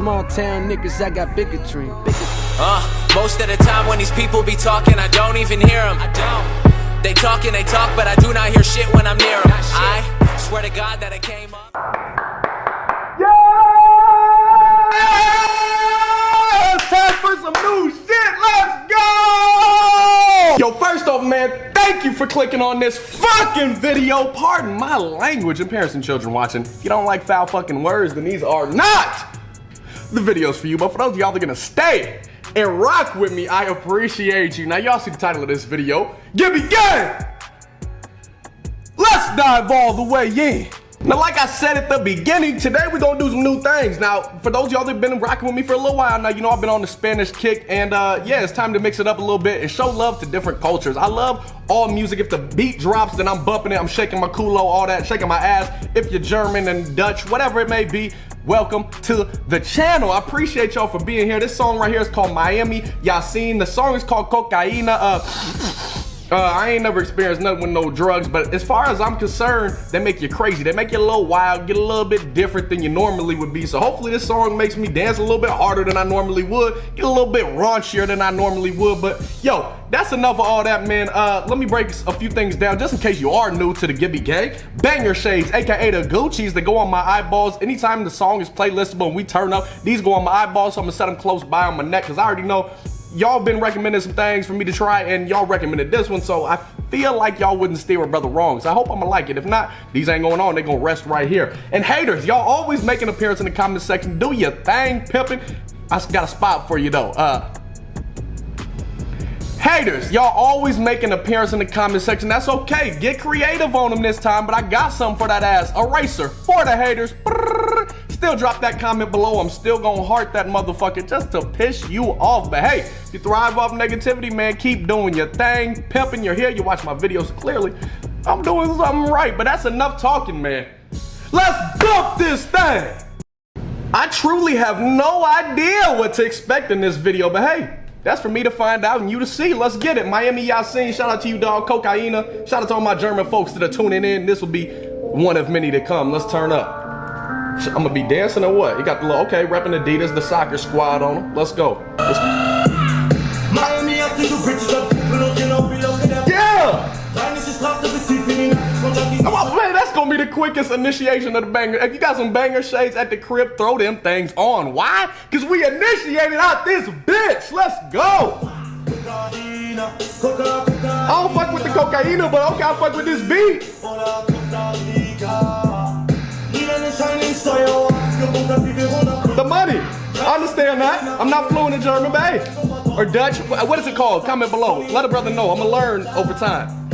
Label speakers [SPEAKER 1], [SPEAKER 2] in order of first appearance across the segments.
[SPEAKER 1] Small town niggas, I got bigotry.
[SPEAKER 2] Uh, most of the time when these people be talking, I don't even hear them. I don't. They talk and they talk, but I do not hear shit when I'm near them. I swear to God that I came up.
[SPEAKER 3] Yeah! Time for some new shit. Let's go! Yo, first off, man, thank you for clicking on this fucking video. Pardon my language and parents and children watching. If you don't like foul fucking words, then these are not the videos for you. But for those of y'all that are gonna stay and rock with me, I appreciate you. Now, y'all see the title of this video. Give me game! Let's dive all the way in. Now, like I said at the beginning, today we're gonna do some new things. Now, for those y'all that been rocking with me for a little while now, you know I've been on the Spanish kick, and uh, yeah, it's time to mix it up a little bit and show love to different cultures. I love all music. If the beat drops, then I'm bumping it, I'm shaking my culo, all that, shaking my ass. If you're German and Dutch, whatever it may be, welcome to the channel. I appreciate y'all for being here. This song right here is called Miami Yacine. The song is called Kokaina. Uh, uh, I ain't never experienced nothing with no drugs, but as far as I'm concerned, they make you crazy. They make you a little wild, get a little bit different than you normally would be. So hopefully this song makes me dance a little bit harder than I normally would, get a little bit raunchier than I normally would. But yo, that's enough of all that, man. Uh, let me break a few things down just in case you are new to the Gibby Gang. Banger shades, aka the Gucci's that go on my eyeballs. Anytime the song is playlistable and we turn up, these go on my eyeballs, so I'm gonna set them close by on my neck because I already know y'all been recommending some things for me to try and y'all recommended this one so I feel like y'all wouldn't steer a brother wrong so I hope I'm gonna like it if not these ain't going on they gonna rest right here and haters y'all always make an appearance in the comment section do your thing pimping I got a spot for you though uh Haters, y'all always make an appearance in the comment section. That's okay. Get creative on them this time, but I got something for that ass. Eraser for the haters. Still drop that comment below. I'm still gonna heart that motherfucker just to piss you off. But hey, you thrive off negativity, man. Keep doing your thing. Pimping your hair. You watch my videos clearly. I'm doing something right, but that's enough talking, man. Let's dump this thing. I truly have no idea what to expect in this video, but hey, that's for me to find out and you to see. Let's get it. Miami Yacine, shout out to you, dog. Kokaina. Shout out to all my German folks that are tuning in. This will be one of many to come. Let's turn up. I'm gonna be dancing or what? You got the little, okay, repping Adidas, the soccer squad on them. Let's go. Let's... Yeah! Oh, man, that's gonna be the quickest initiation of the banger. If you got some banger shades at the crib, throw them things on. Why? Because we initiated out this bitch. Let's go. I don't fuck with the cocaine, but okay, I fuck with this beat. I understand that. I'm not fluent in German, babe. Or Dutch. What is it called? Comment below. Let a brother know. I'm going to learn over time.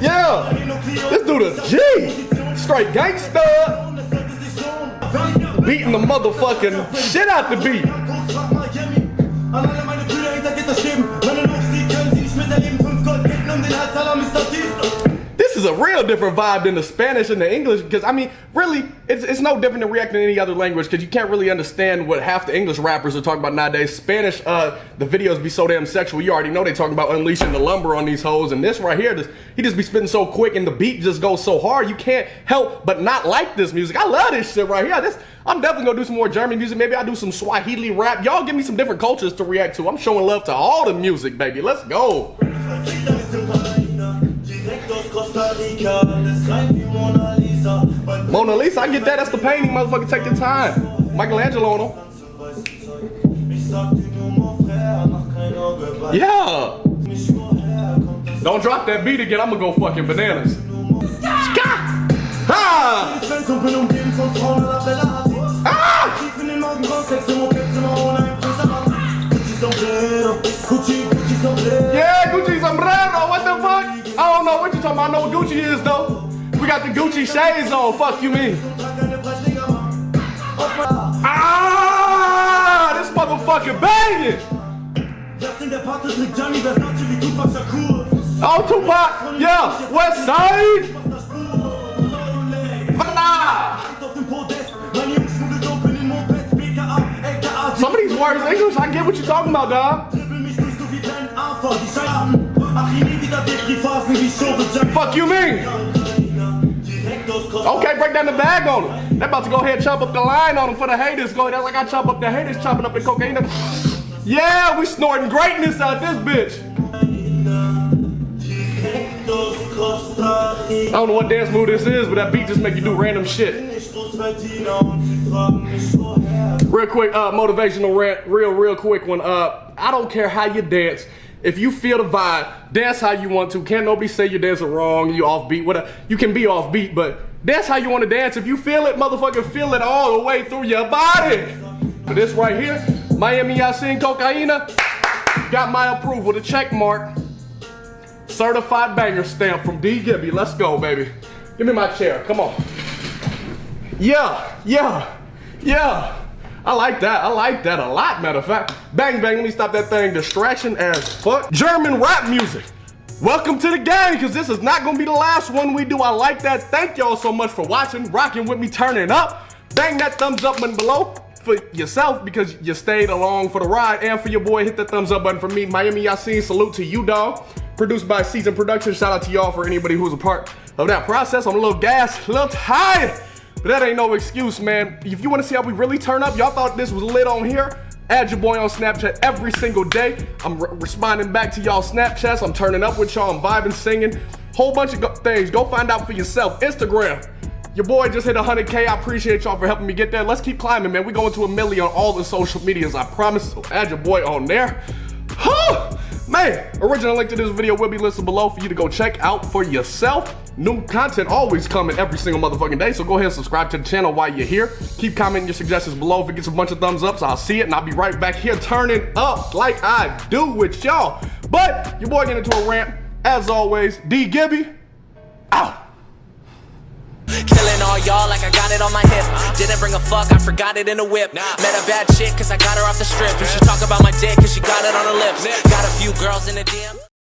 [SPEAKER 3] Yeah. This dude G. Straight gangster. Beating the motherfucking shit out the beat. Is a real different vibe than the Spanish and the English because I mean, really, it's, it's no different than reacting to any other language because you can't really understand what half the English rappers are talking about nowadays. Spanish, uh, the videos be so damn sexual. You already know they talking about unleashing the lumber on these hoes, and this right here, just, he just be spitting so quick and the beat just goes so hard. You can't help but not like this music. I love this shit right here. This I'm definitely gonna do some more German music. Maybe I'll do some Swahili rap. Y'all give me some different cultures to react to. I'm showing love to all the music, baby. Let's go. Mona Lisa, I get that. That's the painting, motherfucker. Take your time. Michelangelo on them. Yeah. Don't drop that beat again. I'm gonna go fucking bananas. Scott! Ha! Yeah, I know what Gucci is though. We got the Gucci shades on. Fuck you mean? Ah, this motherfucker banging. Oh, Tupac. Yeah. West Side. Some of these words English, I get what you're talking about, dog. Fuck you mean? Okay, break down the bag on them. They about to go ahead chop up the line on them for the haters. Go ahead, like I chop up the haters, chopping up the cocaine. Yeah, we snorting greatness out this bitch. I don't know what dance move this is, but that beat just make you do random shit. Real quick, uh, motivational rant, real, real quick one. Uh, I don't care how you dance. If you feel the vibe, dance how you want to. Can't nobody say you're dancing wrong, you offbeat, whatever. You can be offbeat, but that's how you want to dance. If you feel it, motherfucker, feel it all the way through your body. But this right here, Miami Yacine Kokaina, got my approval, the check mark. Certified banger stamp from D. Gibby. Let's go, baby. Give me my chair. Come on. Yeah, yeah, yeah. I like that. I like that a lot, matter of fact. Bang, bang, let me stop that thing. Distraction as fuck. German rap music. Welcome to the gang, because this is not going to be the last one we do. I like that. Thank y'all so much for watching, rocking with me, turning up. Bang that thumbs up button below for yourself because you stayed along for the ride. And for your boy, hit that thumbs up button for me. Miami Yacine, salute to you, dog. Produced by Season Productions. Shout out to y'all for anybody who's a part of that process. I'm a little gassed, a little tired. But that ain't no excuse, man. If you want to see how we really turn up, y'all thought this was lit on here. Add your boy on Snapchat every single day. I'm re responding back to y'all Snapchats. I'm turning up with y'all. I'm vibing, singing. Whole bunch of things. Go find out for yourself. Instagram. Your boy just hit 100K. I appreciate y'all for helping me get there. Let's keep climbing, man. we going to a million on all the social medias. I promise. So add your boy on there. Man, original link to this video will be listed below for you to go check out for yourself. New content always coming every single motherfucking day, so go ahead and subscribe to the channel while you're here. Keep commenting your suggestions below. If it gets a bunch of thumbs ups, I'll see it, and I'll be right back here turning up like I do with y'all. But your boy getting into a rant, as always, D Gibby, out.
[SPEAKER 2] Y'all like I got it on my hip. Didn't bring a fuck, I forgot it in a whip. Met a bad chick cause I got her off the strip. And she talk about my dick cause she got it on her lips. Got a few girls in the DM.